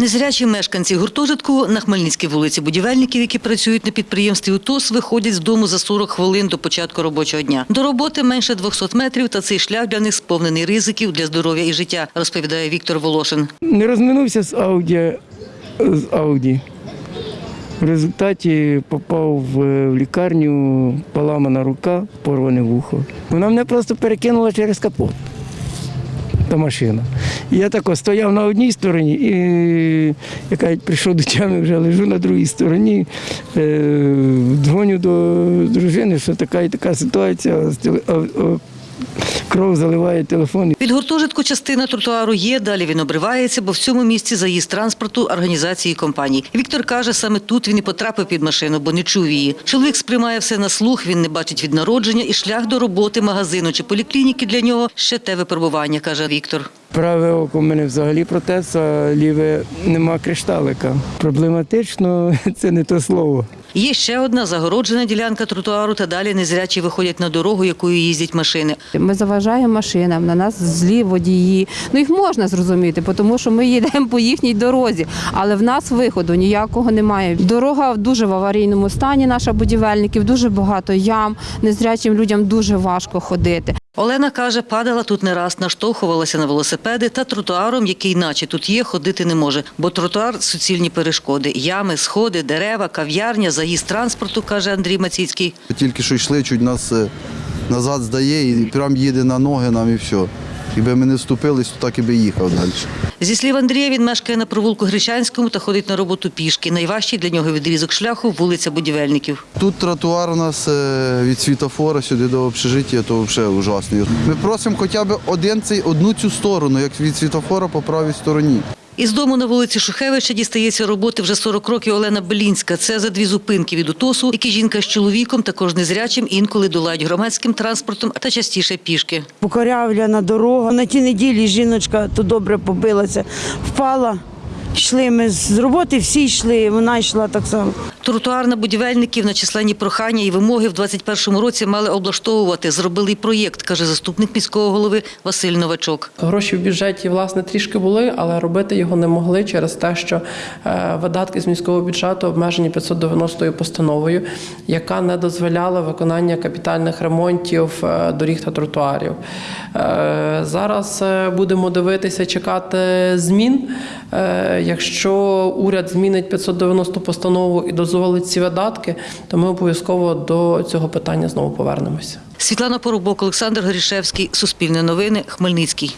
Незрячі мешканці гуртожитку на Хмельницькій вулиці будівельників, які працюють на підприємстві УТОС, виходять з дому за 40 хвилин до початку робочого дня. До роботи менше 200 метрів, та цей шлях для них сповнений ризиків для здоров'я і життя, розповідає Віктор Волошин. Не розминувся з Ауді, з Ауді. В результаті попав в, в лікарню, поламана рука, порване вухо. Вона мене просто перекинула через капот. Та машина. І я так стояв на одній стороні і яка прийшов до тями, вже лежу на другій стороні. Е, дзвоню до дружини, що така і така ситуація, а кров заливає телефон. Від гуртожитку частина тротуару є, далі він обривається, бо в цьому місці заїзд транспорту організації компаній. Віктор каже, саме тут він і потрапив під машину, бо не чув її. Чоловік сприймає все на слух, він не бачить від народження, і шлях до роботи, магазину чи поліклініки для нього ще те випробування, каже Віктор. Праве око в мене взагалі протез, а ліве нема кришталика. Проблематично це не то слово. Є ще одна загороджена ділянка тротуару, та далі незрячі виходять на дорогу, якою їздять машини. Ми заважаємо машинам, на нас злі водії. Ну їх можна зрозуміти, тому що ми їдемо по їхній дорозі, але в нас виходу ніякого немає. Дорога дуже в аварійному стані. Наша будівельників дуже багато ям. Незрячим людям дуже важко ходити. Олена каже, падала тут не раз, наштовхувалася на велосипеди та тротуаром, який наче тут є, ходити не може. Бо тротуар – суцільні перешкоди. Ями, сходи, дерева, кав'ярня, заїзд транспорту, каже Андрій Маційський. Тільки що йшли, чуть нас е, назад здає і прям їде на ноги нам і все. Якби ми не вступились, то так і би їхав далі. Зі слів Андрія, він мешкає на провулку Гречанському та ходить на роботу пішки. Найважчий для нього відрізок шляху – вулиця Будівельників. Тут тротуар у нас е, від світофора сюди до общежиття, то взагалі ужасний. Ми просимо хоча б один цей, одну цю сторону, як від світофора по правій стороні. Із дому на вулиці Шухевича дістається роботи вже 40 років Олена Белінська. Це за дві зупинки від УТОСу, які жінка з чоловіком, також незрячим, інколи долають громадським транспортом та частіше пішки. Покорявляна дорога. На тій неділі жіночка то добре побилася, впала. Йшли ми з роботи, всі йшли, вона йшла так само. Тротуар на будівельників на численні прохання і вимоги в 21-му році мали облаштовувати. Зробили й проєкт, каже заступник міського голови Василь Новачок. Гроші в бюджеті власне трішки були, але робити його не могли через те, що е, видатки з міського бюджету обмежені 590 постановою, яка не дозволяла виконання капітальних ремонтів е, доріг та тротуарів. Е, Зараз будемо дивитися, чекати змін. Якщо уряд змінить 590 постанову і дозволить ці видатки, то ми обов'язково до цього питання знову повернемося. Світлана Поробок, Олександр Горішевський, Суспільне новини, Хмельницький.